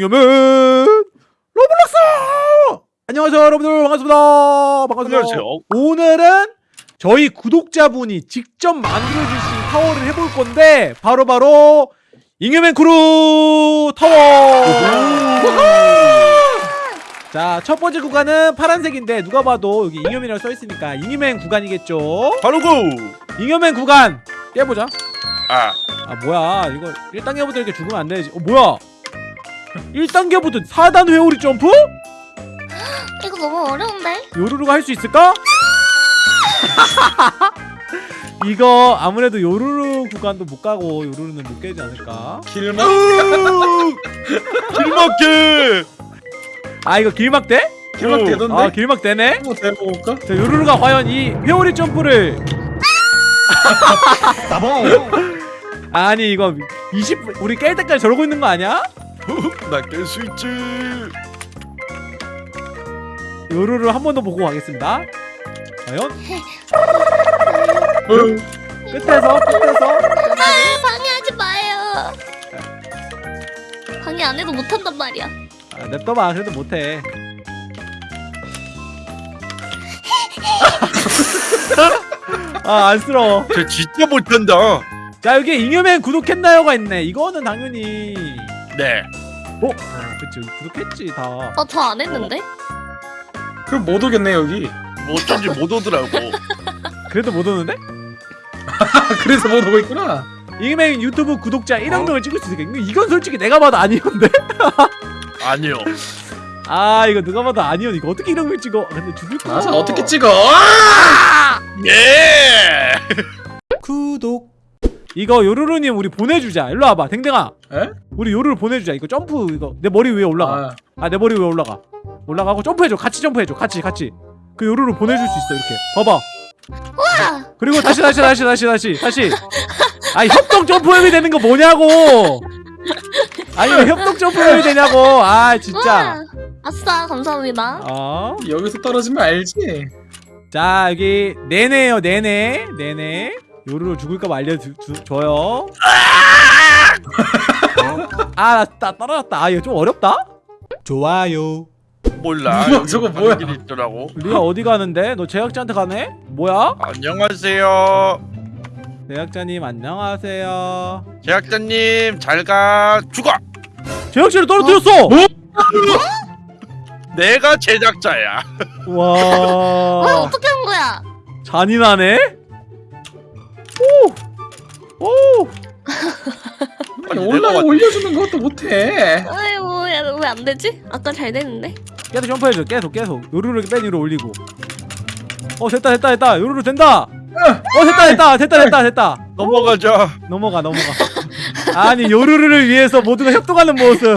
잉여맨 로블록스! 안녕하세요 여러분들. 반갑습니다. 반갑습니다. 안녕하세요. 오늘은 저희 구독자분이 직접 만들어주신 타워를 해볼 건데 바로바로 잉여맨 크루 타워! 자 첫 번째 구간은 파란색인데 누가 봐도 여기 잉여맨이라고 써있으니까 잉여맨 구간이겠죠? 바로 go! 잉여맨 구간! 깨보자. 아, 아 뭐야. 이거 1단계부터 이렇게 죽으면 안 되지. 어 뭐야 1단계부터 4단 회오리 점프? 이거 너무 어려운데? 요루루가 할 수 있을까? 이거 아무래도 요루루 구간도 못 가고 요루루는 못 깨지 않을까? 길막 길막게! 아 이거 길막대? 길막 오. 되던데? 아 길막대네? 한번 대볼까? 자 요루루가 과연 이 회오리 점프를 나봉 아니 이거 20 우리 깰 때까지 저러고 있는 거 아니야? 나깰 수 있지. 요루루 한번 더 보고 가겠습니다 과연? 끝에서 끝에서 아, 방해하지 마요. 방해 안 해도 못한단 말이야. 아, 냅둬봐 그래도 못해 아 안쓰러워 쟤 진짜 못한다. 자 여기 잉여맨 구독했나요가 있네 이거는 당연히 네. 어? 아, 그치 구독했지 다 어, 저안 했는데? 그럼 못 오겠네 여기 뭐 어쩐지 못 오더라고. 그래도 못 오는데? 그래서 못 오고 있구나 잉여맨 유튜브 구독자 1억 명을 찍을 수 있을까? 이건 솔직히 내가 봐도 아니었는데? 아니요. 아 이거 누가 봐도 아니었 이거 어떻게 1억명 찍어 아, 근데 죽을 거야 맞아 어떻게 찍어 예! 구독 이거 요루루님 우리 보내주자. 일로 와봐 댕댕아. 에? 우리 요루루 보내주자. 이거 점프 이거. 내 머리 위에 올라가. 아, 아내 머리 위에 올라가. 올라가고 점프해줘. 같이 점프해줘. 같이 같이. 그 요루루 보내줄 수 있어 이렇게. 봐봐. 와! 그리고 다시 다시 다시 다시 다시 다시. 아 협동 점프맵이 되는 거 뭐냐고. 아니 왜 협동 점프맵이 되냐고. 아 진짜. 우와! 아싸, 감사합니다. 어? 여기서 떨어지면 알지? 자 여기 네네요 네네. 네네 요루루 죽을까봐 알려줘요 아나 떨어졌다 아 이거 좀 어렵다 좋아요 몰라. 여기 저거 뭐야? 길이 있더라고. 리아 어디 가는데? 너 제작자한테 가네? 뭐야? 안녕하세요. 제작자님 안녕하세요 제작자님 잘 가. 죽어. 제작진을 떨어뜨렸어! 내가 제작자야. 와, 와 어떻게 한 거야? 잔인하네? 오! 오! 아니, 올라 내가 올려주는 것도 못해. 아이고, 왜안 되지? 아까 잘 됐는데? 계속 점프해줘 계속 계속. 요루루 맨 위로 올리고. 어 됐다 됐다 됐다. 요루루 된다! 어 됐다 됐다 됐다 됐다 됐다. 넘어가자. 넘어가 넘어가. 아니 요루루를 위해서 모두가 협동하는 모습.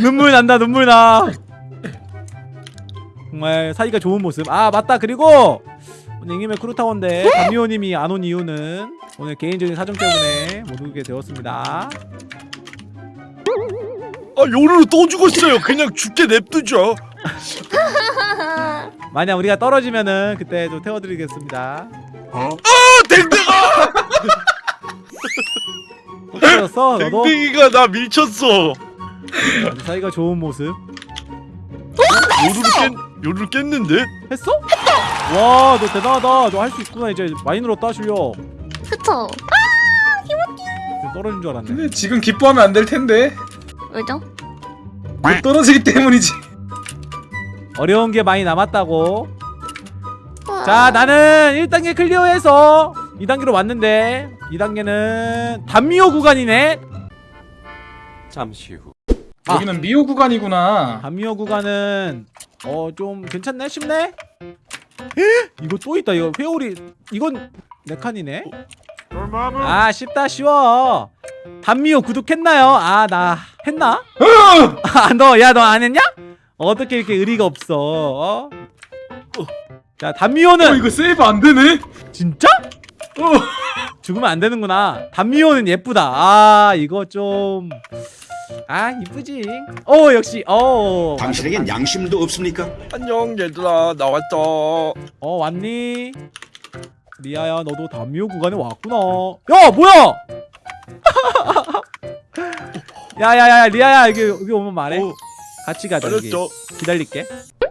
눈물 난다 눈물 나. 정말 사이가 좋은 모습. 아 맞다. 그리고 오늘 잉님의 크루타워인데 담미호님이 안 온 이유는 오늘 개인적인 사정 때문에 못 오게 되었습니다 아, 요루루 또 죽었어요. 그냥 죽게 냅두죠. 만약 우리가 떨어지면은 그때 좀 태워드리겠습니다 아, 댕댕아! 떨어졌어 너도 댕댕이가 나 밀쳤어. 사이가 좋은 모습 요루루 깼, 요루루 깼는데? 했어? 와 너 대단하다. 너 할 수 있구나. 이제 많이 늘었다 실력. 그쵸? 떨어진 줄 알았네. 근데 지금 기뻐하면 안 될 텐데. 왜죠? 못 떨어지기 때문이지. 어려운 게 많이 남았다고. 우와. 자 나는 1단계 클리어해서 2단계로 왔는데 2단계는 단미호 구간이네. 잠시 후. 아. 여기는 미호 구간이구나. 단미호 구간은 어 좀 괜찮네? 쉽네 이거 또 있다 이거 회오리 이건 네 칸이네 아 쉽다 쉬워 단미호 구독했나요? 아 나 했나? 아너 야 너 안 했냐? 어떻게 이렇게 의리가 없어 어? 자 단미호는 어 이거 세이브 안 되네 진짜? 어 죽으면 안 되는구나. 단미호는 예쁘다. 아 이거 좀. 아 이쁘지. 어 역시 어. 당신에겐 양심도 없습니까? 안녕 얘들아 나 왔어. 어 왔니? 리아야 너도 단미호 구간에 왔구나. 야 뭐야? 야야야 리아야 여기 여기 오면 말해 어, 같이 가자 여기. 기다릴게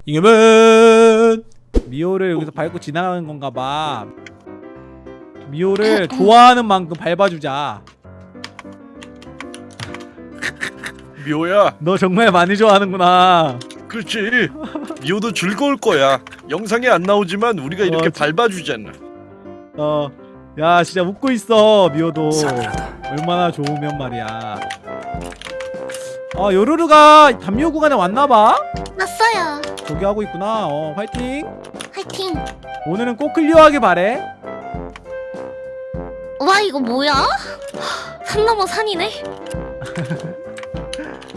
이겨면 미호를 여기서 밟고 지나가는 건가 봐 미호를 좋아하는 만큼 밟아주자 미호야, 너 정말 많이 좋아하는구나 그렇지. 미호도 즐거울 거야. 영상에 안 나오지만 우리가 이렇게 어, 진- 밟아주잖아. 어, 야 진짜 웃고 있어 미호도 얼마나 좋으면 말이야 어 요루루가 담요 구간에 왔나봐 났어요. 저기 하고 있구나 어 화이팅 화이팅. 오늘은 꼭 클리어하길 바래 와 이거 뭐야? 산 넘어 산이네.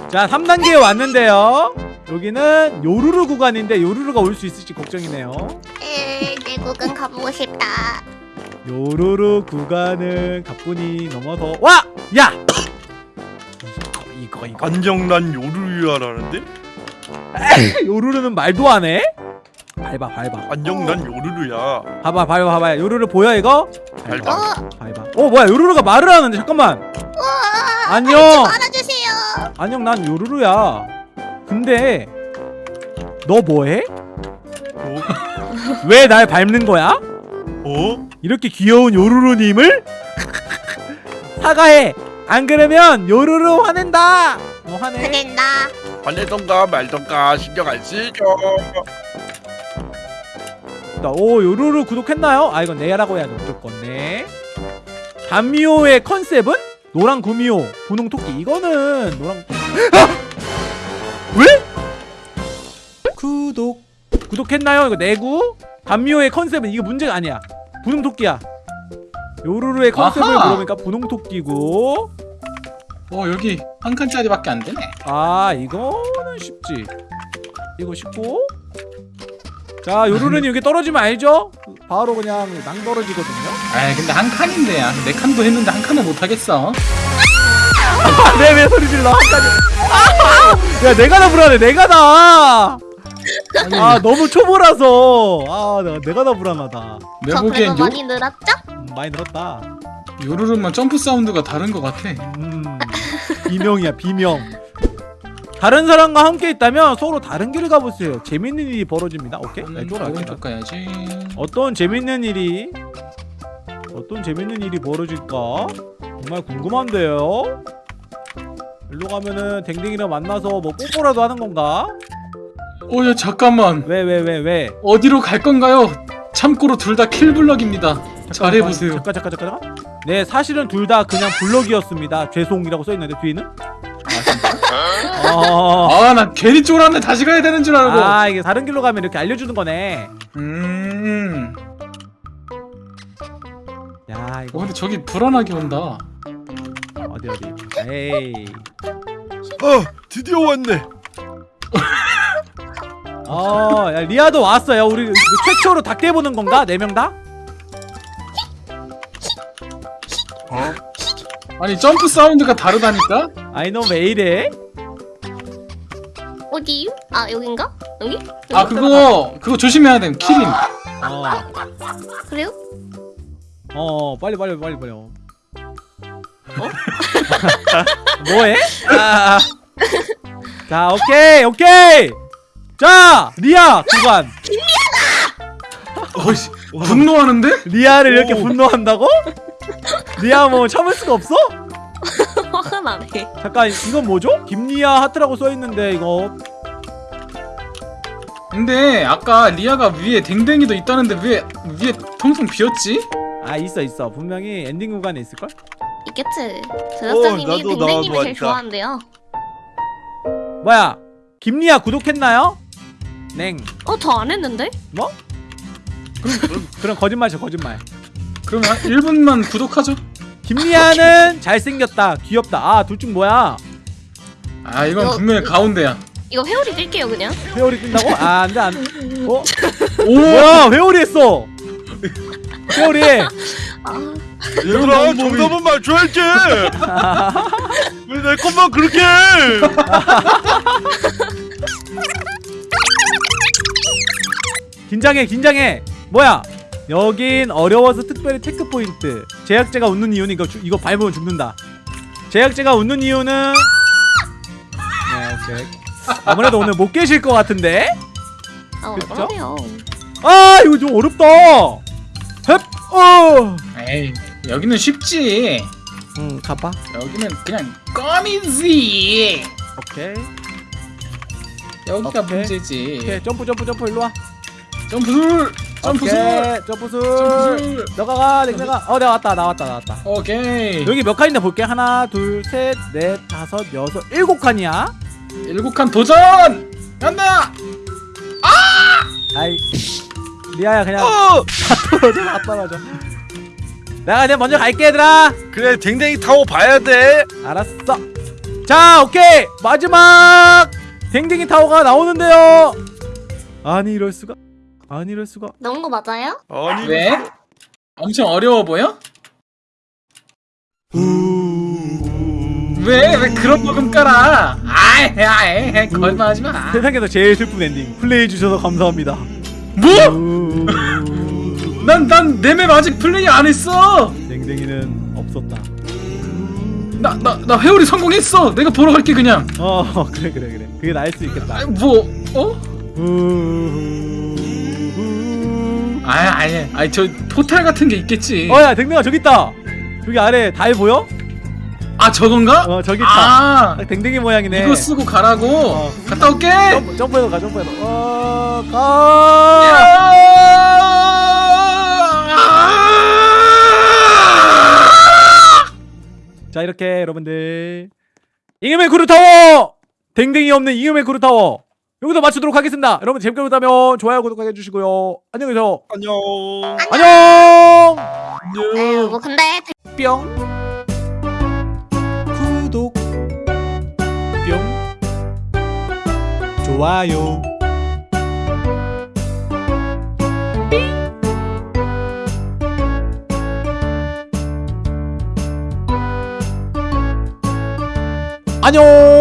자 3단계에 왔는데요 여기는 요루루 구간인데 요루루가 올 수 있을지 걱정이네요 에, 내 구간 가보고 싶다. 요루루 구간은 가뿐히 넘어서 와! 야! 이거 이거 이거 안정난 요루루야라는데? 요루루는 말도 안 해? 밟아 밟아 안정난 요루루야. 봐봐 밟아 봐봐 요루루 보여 이거? 밟아 밟아. 어, 밟아 어 뭐야 요루루가 말을 하는데 잠깐만. 안녕 알아주세요. 안녕 난 요루루야 근데 너 뭐해? 어? 왜날 밟는 거야? 어? 이렇게 귀여운 요루루님을 사과해 안 그러면 요루루 화낸다 어 화내 화낸다. 화내던가 말던가 신경 안 쓰죠. 오 요루루 구독했나요? 아 이건 내라고 해야죠 무조건 네 단미호의 컨셉은 노랑 구미호 분홍 토끼 이거는 노랑 아! 왜? 구독 구독했나요? 이거 내구 단미호의 컨셉은 이거 문제가 아니야 분홍 토끼야 요루루의 컨셉을 아하. 물어보니까 분홍 토끼고 어 여기 한 칸짜리밖에 안 되네 아 이거는 쉽지 이거 쉽고 자 요루루는 여기 떨어지면 알죠? 바로 그냥 낭 떨어지거든요. 아 근데 한 칸인데 야. 네 칸도 했는데 한 칸을 못 하겠어. 내왜 소리 질러? 한 칸이 아! 야 내가 다 불안해 내가 다 아니, 아 너무 초보라서. 아 내가, 내가 다 불안하다. 저 보기엔 그래도 요, 많이 늘었죠? 음, 많이 늘었다. 요루루만 점프 사운드가 다른 것 같아. 음. 비명이야 비명 다른 사람과 함께 있다면 서로 다른 길을 가보세요. 재밌는 일이 벌어집니다. 오케이? 네, 오른쪽 가야지. 어떤 재밌는 일이 어떤 재밌는 일이 벌어질까? 정말 궁금한데요? 일로 가면은 댕댕이랑 만나서 뭐 뽀뽀라도 하는 건가? 어야 잠깐만. 왜 왜 왜 왜, 어디로 갈 건가요? 참고로 둘 다 킬블럭입니다. 잘해보세요. 잠깐 잠깐 잠깐 잠깐. 네 사실은 둘 다 그냥 블럭이었습니다. 죄송이라고 써있는데 뒤에는 어... 아나 괜히 쫄았네 다시 가야 되는 줄 알고 아 이게 다른 길로 가면 이렇게 알려주는 거네 음야 어, 이거 근데 저기 불안하게 온다 어디 어디 에이 아, 드디어 왔네. 어, 야, 리아도 왔어요. 우리 최초로 닭 깨보는 건가? 네 명 다? 아니 점프 사운드가 다르다니까? 아이 너왜 이래? 어디? 아 여긴가? 여기? 아 그거 그거 조심해야 돼 키링 어, 그래요? 어, 빨리 빨리 빨리 빨리. 어? 뭐해? 아, 자, 오케이, 오케이. 자, 리아 구간. 어이씨 분노하는데? 리아를 이렇게 오. 분노한다고? 리아 뭐 참을 수가 없어? 화가 나네. 잠깐 이건 뭐죠? 김리아 하트라고 써 있는데 이거 근데 아까 리아가 위에 댕댕이도 있다는데 왜 위에 텅텅 비었지? 아 있어 있어 분명히 엔딩 구간에 있을 걸? 있겠지. 제작자님이 나도 댕댕님이 제일. 좋아한대요. 뭐야? 김리아 구독했나요? 냉. 어 저 안 했는데? 뭐? 그럼 거짓말이죠 거짓말. 그러면 한 1분만 구독하죠 김리아는 잘생겼다 귀엽다 아 둘 중 뭐야 아 이건 어, 분명히 그- 가운데야 이거 회오리 뛸게요 그냥. 회오리 뜬다고? 아 안돼 안 어? 오! 뭐야 회오리 했어 회오리 아 얘들아, 정답은 맞춰야지. 왜 내 것만 그렇게 해? 긴장해 긴장해 뭐야 여긴 어려워서 특별히 체크 포인트 제약제가 웃는 이유는 이거 주, 이거 밟으면 죽는다 제약제가 웃는 이유는 네. 아무래도 오늘 못 계실 것 같은데? 아 그쵸? 어떡하세요 아 이거 좀 어렵다 헵! 어! 에이 여기는 쉽지 응 가봐 여기는 그냥 껌이지 오케이 여기가 오케이. 문제지 오케이 점프 점프 점프 일로와 점프술 점프술. 점프술. 점프술. 너가 가 내가 가어 내가 왔다 나왔다 나왔다. 오케이. 여기 몇 칸이나 볼게. 하나 둘셋넷 다섯 여섯 일곱 칸이야. 일곱 칸 도전! 간다! 아이 리아야 그냥 어! 다 떨어져 다 떨어져. 내가 그냥 먼저 갈게 얘들아. 그래 댕댕이 타고 봐야 돼. 알았어. 자 오케이. 마지막 댕댕이 타워가 나오는데요. 아니 이럴 수가 아니 이럴 수가. 넣은 거 맞아요? 아니. 왜? 엄청 어려워 보여? 왜? 왜 그런 브금 깔아? 아이 아이 거짓말하지 마. 세상에서 제일 슬픈 엔딩. 플레이해 주셔서 감사합니다. 뭐? 난난 내맵 아직 플레이 안 했어. 댕댕이는 없었다. 나 나 나 회오리 성공했어. 내가 보러 갈게 그냥. 어 그래 그래 그래. 그게 나을 수 있겠다. 아, 뭐 어? 아이 아이 아이 저 포탈 같은 게 있겠지. 어야 댕댕아 저기 있다. 저기 아래 달 보여? 아 저건가? 어 저기 있다. 아. 딱 댕댕이 모양이네. 이거 쓰고 가라고? 어. 갔다 올게. 점프, 점프해서 가 점프해서 어가. 자 이렇게 여러분들. 잉여맨 크루타워! 댕댕이 없는 잉여맨 크루타워 여기서 마치도록 하겠습니다. 여러분 재밌게 보셨다면 좋아요 구독하게 해주시고요. 안녕히 계세요. 안녕. 안녕. 에휴 뭐 근데 뿅. 구독. 뿅. 좋아요. 안녕